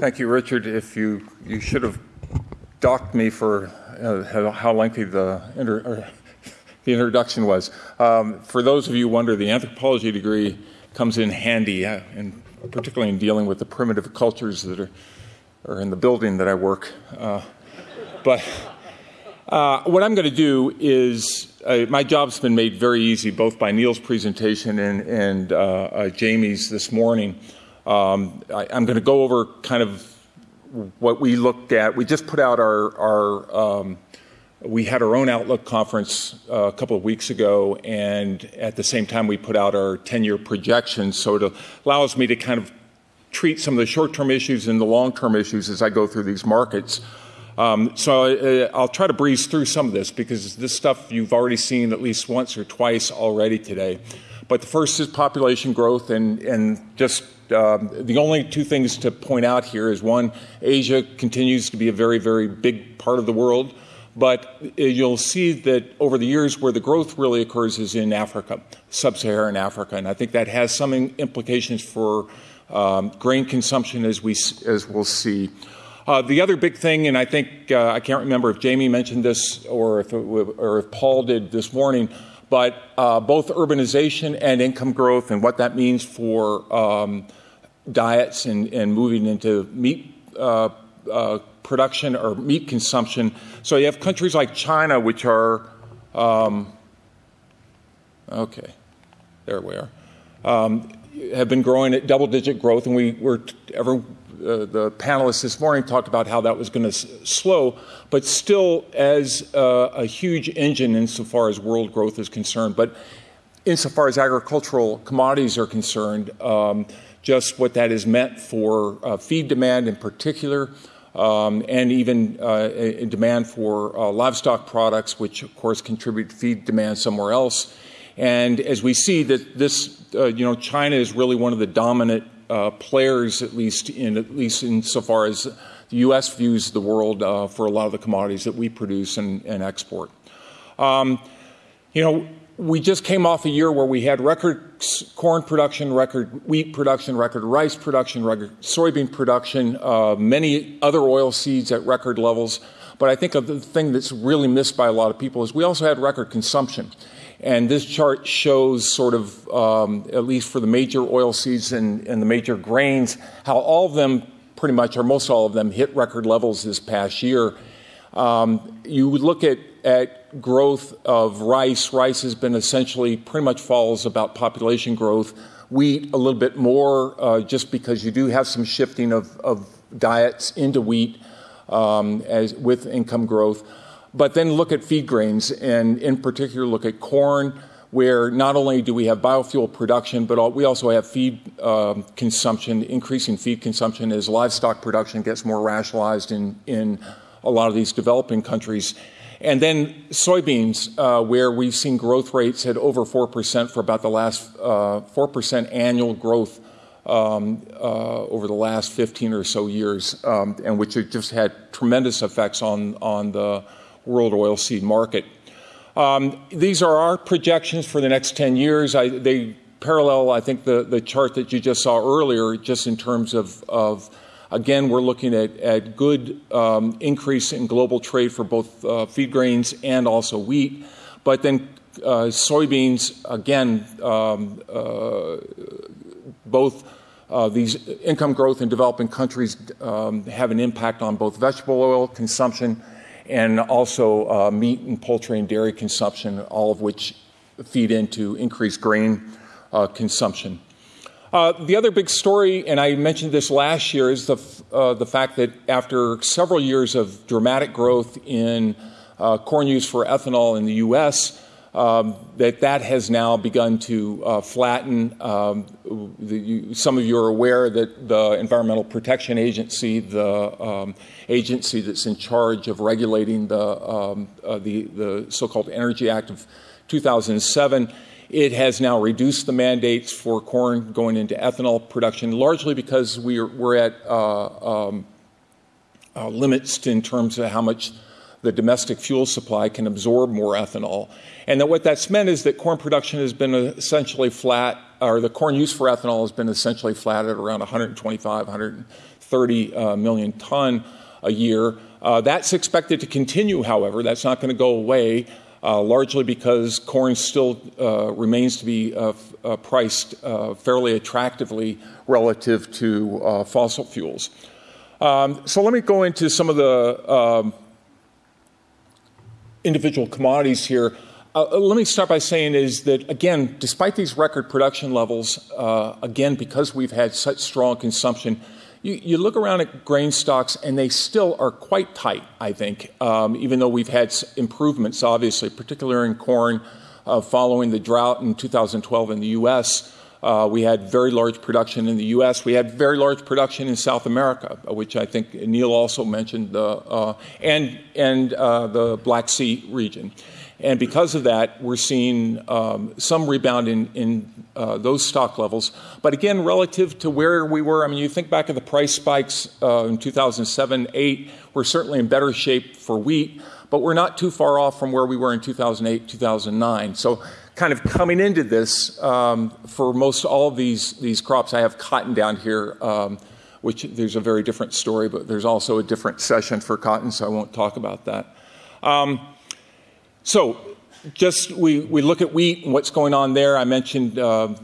Thank you, Richard. If you you should have docked me for uh, how lengthy the inter, the introduction was. Um, for those of you who wonder, the anthropology degree comes in handy, uh, and particularly in dealing with the primitive cultures that are, are in the building that I work. Uh, but uh, what I'm going to do is uh, my job's been made very easy both by Neil's presentation and, and uh, Jamie's this morning. Um, I, am going to go over kind of what we looked at. We just put out our, our um, we had our own Outlook conference uh, a couple of weeks ago, and at the same time, we put out our 10 year projections. So it allows me to kind of treat some of the short term issues and the long term issues as I go through these markets. Um, so uh, I'll try to breeze through some of this because this stuff you've already seen at least once or twice already today. But the first is population growth, and, and just um, the only two things to point out here is one, Asia continues to be a very, very big part of the world. But uh, you'll see that over the years, where the growth really occurs is in Africa, sub Saharan Africa. And I think that has some implications for um, grain consumption, as, we, as we'll see. Uh, the other big thing, and I think uh, I can't remember if Jamie mentioned this or if, or if Paul did this morning, but uh, both urbanization and income growth and what that means for um, diets and, and, moving into meat uh, uh, production or meat consumption. So you have countries like China, which are, um, okay, there we are, um, have been growing at double digit growth, and we were ever. Uh, the panelists this morning talked about how that was going to slow, but still as uh, a huge engine insofar as world growth is concerned. But insofar as agricultural commodities are concerned, um, just what that has meant for uh, feed demand in particular, um, and even uh, demand for uh, livestock products, which of course contribute feed demand somewhere else. And as we see that this, uh, you know, China is really one of the dominant uh, players, at least in at least insofar as the U.S. views the world uh, for a lot of the commodities that we produce and, and export. Um, you know, we just came off a year where we had record corn production, record wheat production, record rice production, record soybean production, uh, many other oil seeds at record levels. But I think the thing that's really missed by a lot of people is we also had record consumption. And this chart shows sort of, um, at least for the major oil seeds and, and the major grains, how all of them pretty much, or most all of them, hit record levels this past year. Um, you look at at growth of rice, rice has been essentially pretty much follows about population growth. Wheat, a little bit more, uh, just because you do have some shifting of, of diets into wheat um, as, with income growth. But then look at feed grains, and in particular, look at corn, where not only do we have biofuel production, but we also have feed uh, consumption, increasing feed consumption as livestock production gets more rationalized in, in a lot of these developing countries. And then soybeans, uh, where we've seen growth rates at over 4% for about the last uh, 4% annual growth um, uh, over the last 15 or so years, um, and which have just had tremendous effects on, on the world oilseed market. Um, these are our projections for the next 10 years. I, they parallel, I think, the, the chart that you just saw earlier, just in terms of, of Again, we're looking at, at good um, increase in global trade for both uh, feed grains and also wheat. But then uh, soybeans, again, um, uh, both uh, these income growth in developing countries um, have an impact on both vegetable oil consumption and also uh, meat and poultry and dairy consumption, all of which feed into increased grain uh, consumption. Uh, the other big story, and I mentioned this last year, is the, uh, the fact that after several years of dramatic growth in uh, corn use for ethanol in the U.S., um, that that has now begun to uh, flatten. Um, the, you, some of you are aware that the Environmental Protection Agency, the um, agency that's in charge of regulating the, um, uh, the, the so-called Energy Act of 2007, it has now reduced the mandates for corn going into ethanol production, largely because we're, we're at uh, um, uh, limits in terms of how much the domestic fuel supply can absorb more ethanol. And that what that's meant is that corn production has been essentially flat, or the corn use for ethanol has been essentially flat at around 125, 130 uh, million ton a year. Uh, that's expected to continue, however. That's not going to go away, uh, largely because corn still uh, remains to be uh, uh, priced fairly attractively relative to fossil fuels. Um, so let me go into some of the um, individual commodities here. Uh, uh, let me start by saying is that again, despite these record production levels, uh, again because we've had such strong consumption, you, you, look around at grain stocks and they still are quite tight. I think, um, even though we've had improvements, obviously, particularly in corn, uh, following the drought in 2012 in the U.S. Uh, we had very large production in the U.S. We had very large production in South America, which I think Neil also mentioned, uh, and and uh, the Black Sea region. And because of that, we're seeing um, some rebound in, in uh, those stock levels. But again, relative to where we were, I mean, you think back of the price spikes uh, in 2007, 8, we're certainly in better shape for wheat, but we're not too far off from where we were in 2008, 2009. So kind of coming into this, um, for most all these, these crops, I have cotton down here, um, which there's a very different story, but there's also a different session for cotton, so I won't talk about that. Um, so, just we, we look at wheat and what's going on there. I mentioned, uh,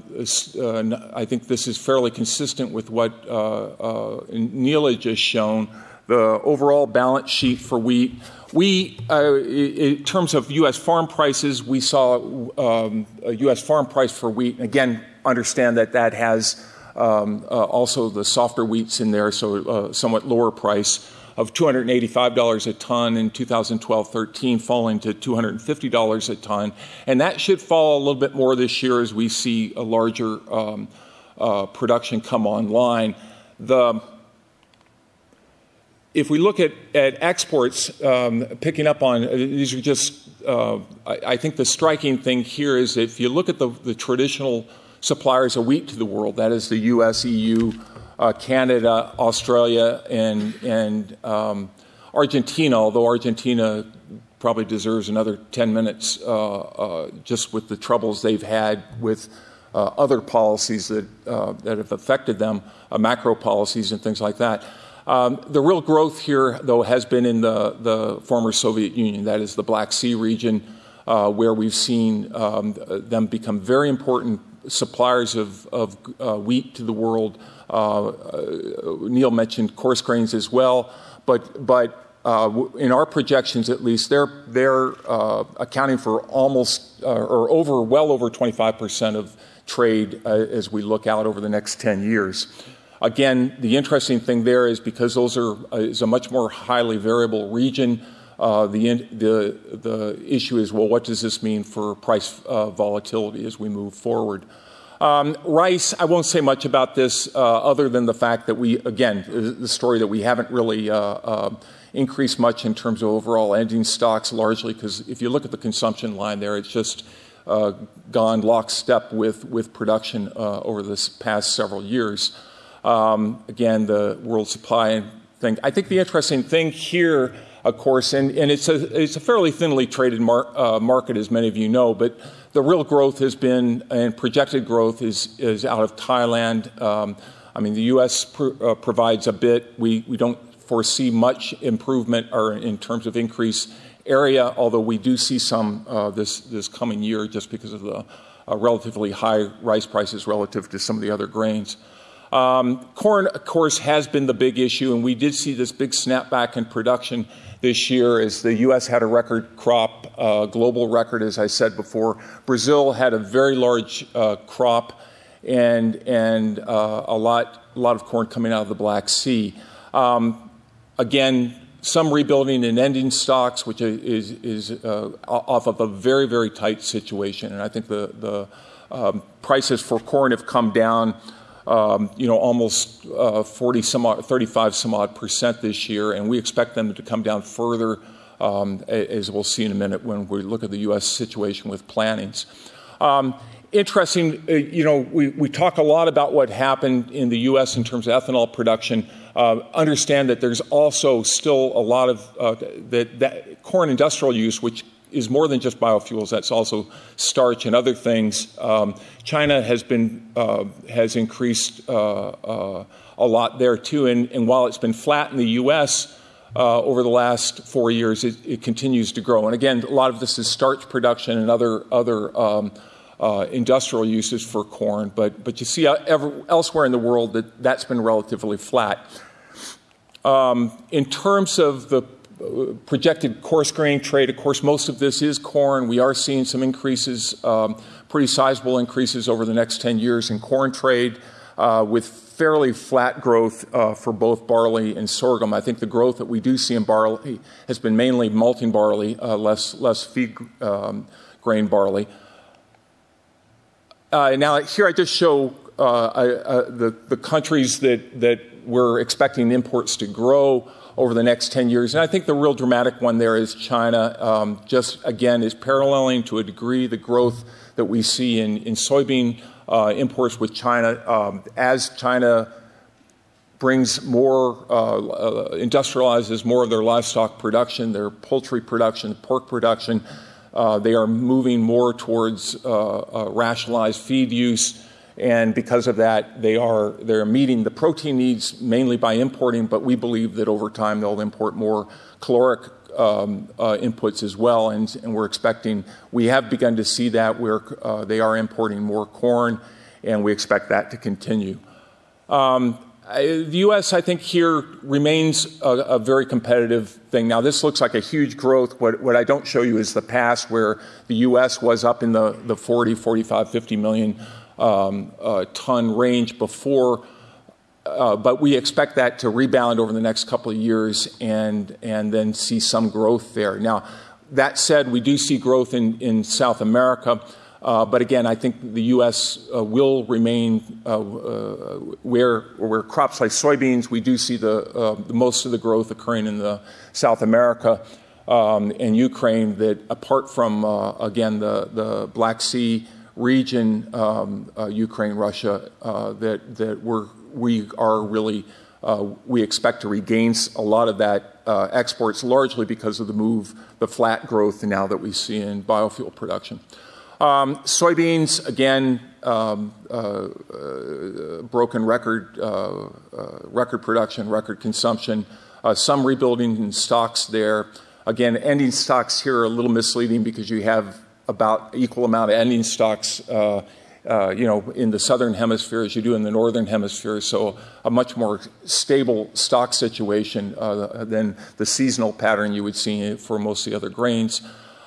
uh, I think this is fairly consistent with what uh, uh just shown. The overall balance sheet for wheat we, uh, in terms of U.S. farm prices, we saw um, a U.S. farm price for wheat. Again, understand that that has um, uh, also the softer wheats in there, so uh, somewhat lower price of $285 a ton in 2012-13, falling to $250 a ton, and that should fall a little bit more this year as we see a larger um, uh, production come online. The if we look at, at exports, um, picking up on these are just, uh, I, I, think the striking thing here is if you look at the, the, traditional suppliers of wheat to the world, that is the US, EU, uh, Canada, Australia, and, and um, Argentina, although Argentina probably deserves another 10 minutes uh, uh just with the troubles they've had with. Uh, other policies that, uh, that have affected them, macro policies and things like that. Um, the real growth here, though, has been in the, the former Soviet Union, that is the Black Sea region, uh, where we've seen um, them become very important suppliers of, of uh, wheat to the world. Uh, uh Neil mentioned coarse grains as well, but, but uh, in our projections at least, they're, they're uh, accounting for almost or over, well over 25% of trade as we look out over the next 10 years. Again, the interesting thing there is because those are uh, is a much more highly variable region. Uh, the, the, the issue is well, what does this mean for price uh, volatility as we move forward? Um, rice, I won't say much about this uh, other than the fact that we, again, the story that we haven't really uh, uh, increased much in terms of overall ending stocks, largely because if you look at the consumption line there, it's just gone lockstep with, with production over this past several years. Um, again, the world supply thing. I think the interesting thing here, of course, and, and it's, a, it's a fairly thinly traded mar- uh, market, as many of you know, but the real growth has been, and projected growth is, is out of Thailand. Um, I mean, the U.S. Pr- uh, provides a bit. We, we don't foresee much improvement or in terms of increase area, although we do see some uh, this, this coming year just because of the uh, relatively high rice prices relative to some of the other grains. Um, corn, of course, has been the big issue, and we did see this big snapback in production this year as the U.S. had a record crop, uh, global record, as I said before. Brazil had a very large uh, crop and, and uh, a, lot, a lot of corn coming out of the Black Sea. Um, again, some rebuilding in ending stocks, which is, is uh, off of a very, very tight situation. And I think the, the um, prices for corn have come down um, you know, almost uh, 40 some odd, 35 some odd percent this year, and we expect them to come down further, um, as we'll see in a minute when we look at the U.S. situation with plantings. Um, interesting, uh, you know, we, we talk a lot about what happened in the U.S. in terms of ethanol production. Uh, understand that there's also still a lot of uh, that, that corn industrial use, which is more than just biofuels. That's also starch and other things. Um, China has been uh, has increased uh, uh, a lot there too, and, and, while it's been flat in the U.S. Uh, over the last four years, it, it, continues to grow. And again, a lot of this is starch production and other other um, uh, industrial uses for corn. But but you see ever, elsewhere in the world that that's been relatively flat. Um, in terms of the projected coarse grain trade, of course, most of this is corn. We are seeing some increases, um, pretty sizable increases over the next 10 years in corn trade, uh, with fairly flat growth uh, for both barley and sorghum. I think the growth that we do see in barley has been mainly malting barley, uh, less, less feed um, grain barley. Uh, now, here I just show uh, I, uh, the, the countries that, that we're expecting imports to grow over the next 10 years. And I think the real dramatic one there is China, um, just again, is paralleling to a degree the growth that we see in, in soybean uh, imports with China. Um, as China brings more, uh, uh, industrializes more of their livestock production, their poultry production, pork production, uh, they are moving more towards uh, uh, rationalized feed use and because of that, they are they're meeting the protein needs mainly by importing. But we believe that over time they'll import more caloric um, uh, inputs as well, and, and, we're expecting we have begun to see that where uh, they are importing more corn, and we expect that to continue. Um, the U.S., I think, here remains a, a, very competitive thing. Now, this looks like a huge growth. What, what, I don't show you is the past where the U.S. was up in the, the 40, 45, 50 million um, uh, ton range before, uh, but we expect that to rebound over the next couple of years and, and then see some growth there. Now, that said, we do see growth in, in South America. Uh, but again, I think the U.S. Uh, will remain uh, uh, where, where crops like soybeans, we do see the, uh, the, most of the growth occurring in the South America um, and Ukraine. That apart from again the the Black Sea region, um, uh, Ukraine, Russia, uh, that, that we're, we are really, uh, we expect to regain a lot of that uh, exports largely because of the move, the flat growth now that we see in biofuel production. Um, soybeans, again, um, uh, broken record, record production, record consumption, some rebuilding in stocks there. Again, ending stocks here are a little misleading because you have about equal amount of ending stocks, uh, uh, you know, in the southern hemisphere as you do in the northern hemisphere. So a much more stable stock situation uh, than the seasonal pattern you would see for most of the other grains.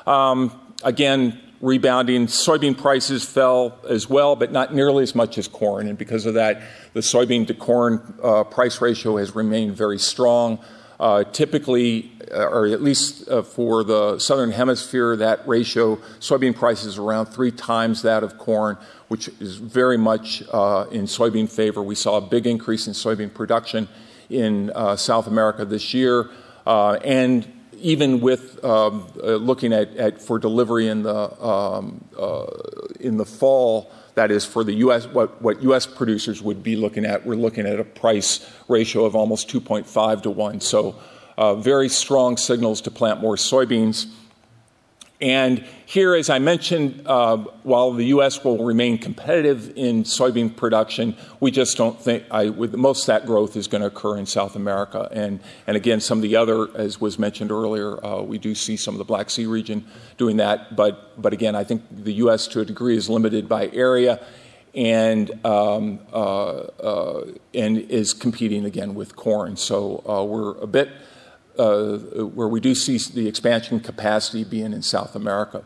Um, again, rebounding. Soybean prices fell as well, but not nearly as much as corn. And because of that, the soybean to corn uh, price ratio has remained very strong. Uh, typically, uh, or at least uh, for the southern hemisphere, that ratio, soybean prices around three times that of corn, which is very much uh, in soybean favor. We saw a big increase in soybean production in uh, South America this year. Uh, and even with um, looking at, at, for delivery in the, um, in the fall, that is for the U.S. What, what U.S. producers would be looking at. We're looking at a price ratio of almost 2.5 to one. So, uh, very strong signals to plant more soybeans. And here, as I mentioned, uh, while the U.S. will remain competitive in soybean production, we just don't think I, with most of that growth is going to occur in South America. And, and again, some of the other, as was mentioned earlier, uh, we do see some of the Black Sea region doing that. But, but again, I think the U.S. to a degree is limited by area and, um, uh, uh and is competing again with corn. So uh, we're a bit uh, where we do see the expansion capacity being in South America.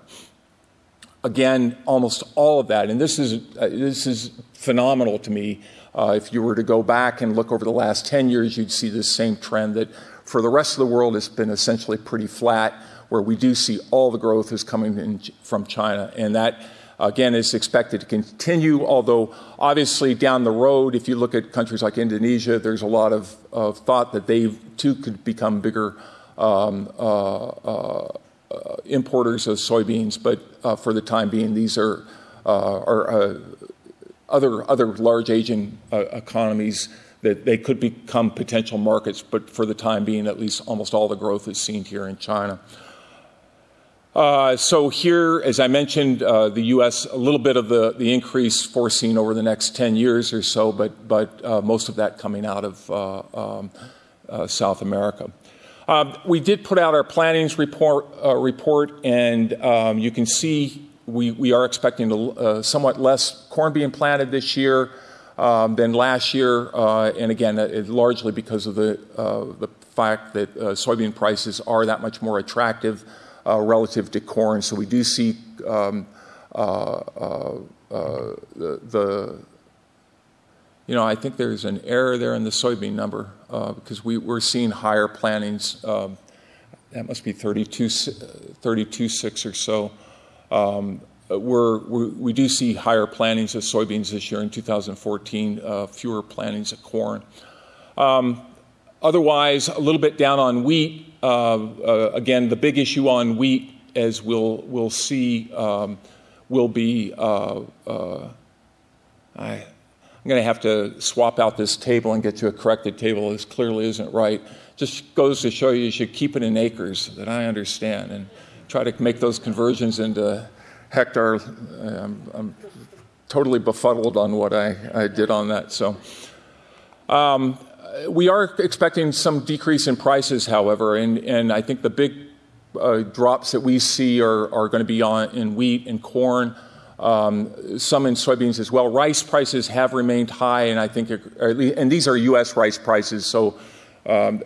Again, almost all of that, and this is, uh, this is phenomenal to me. Uh, if you were to go back and look over the last 10 years, you'd see the same trend that for the rest of the world, it's been essentially pretty flat, where we do see all the growth is coming in, from China. And that again, is expected to continue, although obviously down the road, if you look at countries like Indonesia, there's a lot of, of thought that they too could become bigger um, uh, uh, importers of soybeans. But uh, for the time being, these are, uh, are uh, other, other large Asian uh, economies that they could become potential markets, but for the time being, at least almost all the growth is seen here in China. Uh, so here, as I mentioned, uh, the U.S. a little bit of the, the increase foreseen over the next 10 years or so, but but uh, most of that coming out of uh, um, uh, South America. Um, we did put out our plantings report, uh, report and um, you can see we, we are expecting a, somewhat less corn being planted this year um, than last year, and again, largely because of the the fact that soybean prices are that much more attractive relative to corn. So we do see um, uh, uh, the, the, you know, I think there's an error there in the soybean number because we, we're seeing higher plantings. Um, that must be 32, 32 6 or so. Um, we're, we're, we do see higher plantings of soybeans this year in 2014, uh, fewer plantings of corn. Um, otherwise, a little bit down on wheat. Uh, uh, again, the big issue on wheat, as we'll, we'll see, um, will be uh, I, I'm going to have to swap out this table and get to a corrected table. This clearly isn't right. Just goes to show you you should keep it in acres, that I understand, and try to make those conversions into hectare. I'm, I'm totally befuddled on what I, I did on that. So, um, we are expecting some decrease in prices, however, and, and I think the big uh, drops that we see are, are going to be on in wheat and corn, um, some in soybeans as well. Rice prices have remained high, and I think, least, and these are U.S. rice prices, so um,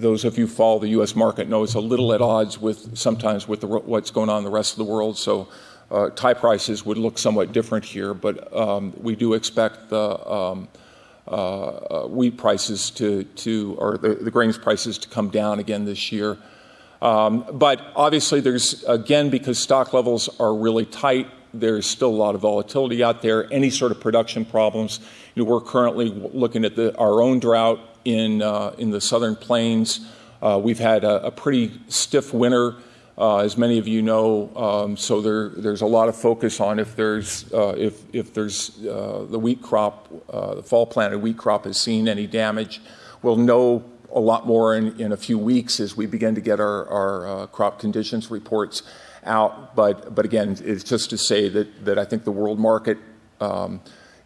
those of you follow the U.S. market know it's a little at odds with sometimes with the, what's going on in the rest of the world. So uh, Thai prices would look somewhat different here, but um, we do expect the um, uh, wheat prices to, to or the, the, grains prices to come down again this year. Um, but obviously, there's again because stock levels are really tight. There's still a lot of volatility out there. Any sort of production problems. You know, we're currently looking at the, our own drought in uh, in the southern plains. Uh, we've had a, a, pretty stiff winter as many of you know, um, so there, there's a lot of focus on if there's uh, if if there's uh, the wheat crop, uh, the fall planted wheat crop has seen any damage. We'll know a lot more in, in a few weeks as we begin to get our, our uh, crop conditions reports out. But but again, it's just to say that that I think the world market.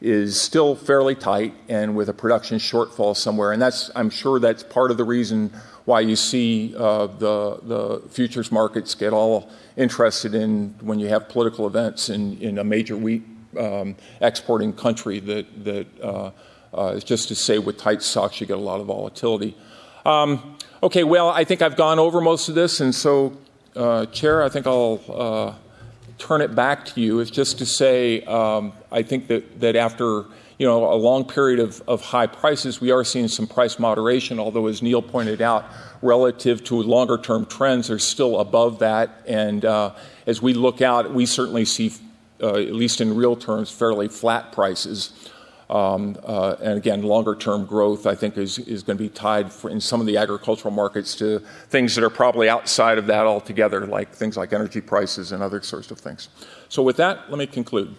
Is still fairly tight and with a production shortfall somewhere. And that's, I'm sure that's part of the reason why you see uh, the, the futures markets get all interested in when you have political events in, in a major wheat um, exporting country that, that uh, uh, is just to say with tight stocks you get a lot of volatility. Um, okay, well, I think I've gone over most of this, and so, uh, Chair, I think I'll uh, turn it back to you. Is just to say, um, I think that, that after you know, a long period of, of high prices, we are seeing some price moderation, although as Neil pointed out, relative to longer term trends are still above that. And uh, as we look out, we certainly see, uh, at least in real terms, fairly flat prices. Um, uh, and again, longer term growth, I think, is, is going to be tied for, in some of the agricultural markets to things that are probably outside of that altogether, like things like energy prices and other sorts of things. So, with that, let me conclude.